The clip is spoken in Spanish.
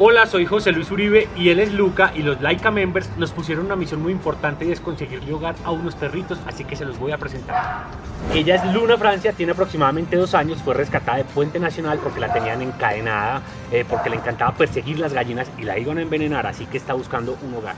Hola, soy José Luis Uribe y él es Luca y los Laika Members nos pusieron una misión muy importante y es conseguirle hogar a unos perritos, así que se los voy a presentar. Ella es Luna Francia, tiene aproximadamente dos años, fue rescatada de Puente Nacional porque la tenían encadenada, eh, porque le encantaba perseguir las gallinas y la iban a envenenar, así que está buscando un hogar.